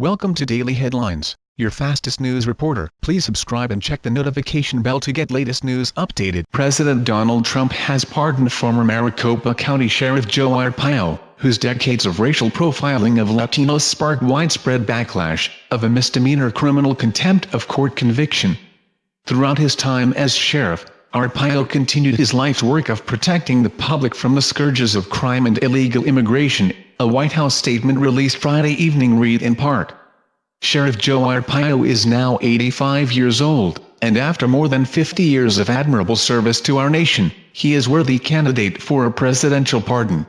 Welcome to Daily Headlines, your fastest news reporter. Please subscribe and check the notification bell to get latest news updated. President Donald Trump has pardoned former Maricopa County Sheriff Joe Arpaio, whose decades of racial profiling of Latinos sparked widespread backlash, of a misdemeanor criminal contempt of court conviction. Throughout his time as sheriff, Arpaio continued his life's work of protecting the public from the scourges of crime and illegal immigration, a White House statement released Friday evening read in part. Sheriff Joe Arpaio is now 85 years old, and after more than 50 years of admirable service to our nation, he is worthy candidate for a presidential pardon.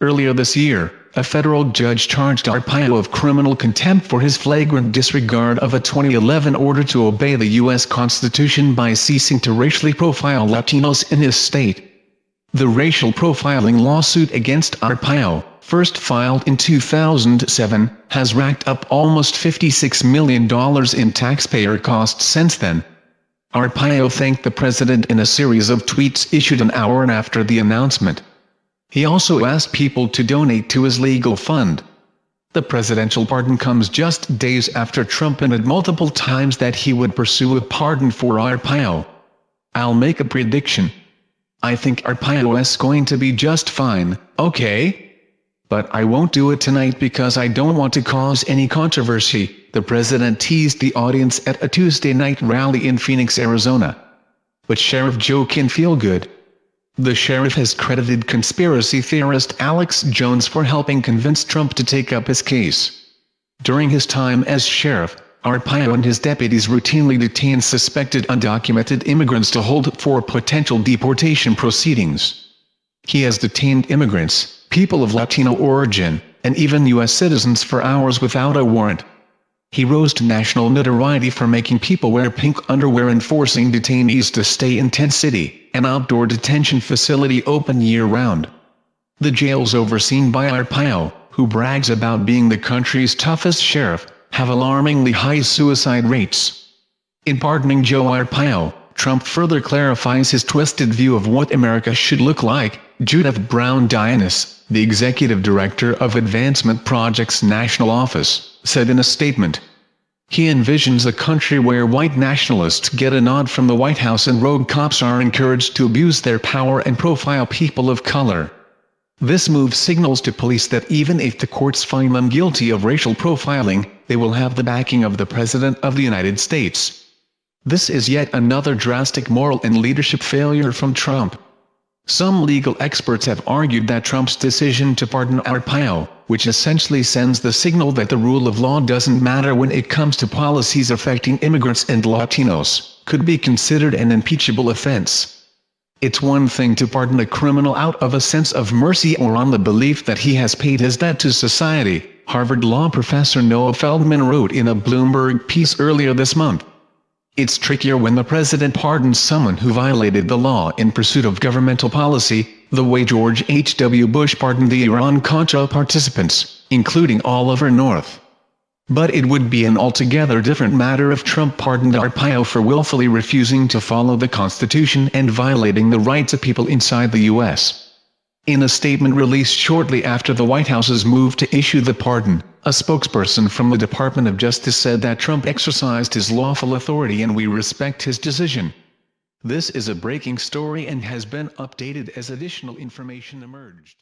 Earlier this year, a federal judge charged Arpaio of criminal contempt for his flagrant disregard of a 2011 order to obey the U.S. Constitution by ceasing to racially profile Latinos in his state. The racial profiling lawsuit against Arpaio, first filed in 2007, has racked up almost $56 million in taxpayer costs since then. Arpaio thanked the president in a series of tweets issued an hour after the announcement. He also asked people to donate to his legal fund. The presidential pardon comes just days after Trump hinted multiple times that he would pursue a pardon for Arpaio. I'll make a prediction. I think Arpaio is going to be just fine, okay? But I won't do it tonight because I don't want to cause any controversy, the president teased the audience at a Tuesday night rally in Phoenix, Arizona. But Sheriff Joe can feel good. The sheriff has credited conspiracy theorist Alex Jones for helping convince Trump to take up his case. During his time as sheriff, Arpaio and his deputies routinely detained suspected undocumented immigrants to hold for potential deportation proceedings. He has detained immigrants, people of Latino origin, and even U.S. citizens for hours without a warrant. He rose to national notoriety for making people wear pink underwear and forcing detainees to stay in Tent City, an outdoor detention facility open year-round. The jails overseen by Arpaio, who brags about being the country's toughest sheriff, have alarmingly high suicide rates. In pardoning Joe Arpaio, Trump further clarifies his twisted view of what America should look like, Judith Browne Dianis, the executive director of Advancement Project's national office, said in a statement. He envisions a country where white nationalists get a nod from the White House and rogue cops are encouraged to abuse their power and profile people of color. This move signals to police that even if the courts find them guilty of racial profiling, they will have the backing of the President of the United States. This is yet another drastic moral and leadership failure from Trump. Some legal experts have argued that Trump's decision to pardon Arpaio, which essentially sends the signal that the rule of law doesn't matter when it comes to policies affecting immigrants and Latinos, could be considered an impeachable offense. It's one thing to pardon a criminal out of a sense of mercy or on the belief that he has paid his debt to society, Harvard law professor Noah Feldman wrote in a Bloomberg piece earlier this month. It's trickier when the president pardons someone who violated the law in pursuit of governmental policy, the way George H. W. Bush pardoned the Iran-Contra participants, including Oliver North. But it would be an altogether different matter if Trump pardoned Arpaio for willfully refusing to follow the Constitution and violating the rights of people inside the U.S. In a statement released shortly after the White House's move to issue the pardon, a spokesperson from the Department of Justice said that Trump exercised his lawful authority and we respect his decision. This is a breaking story and has been updated as additional information emerged.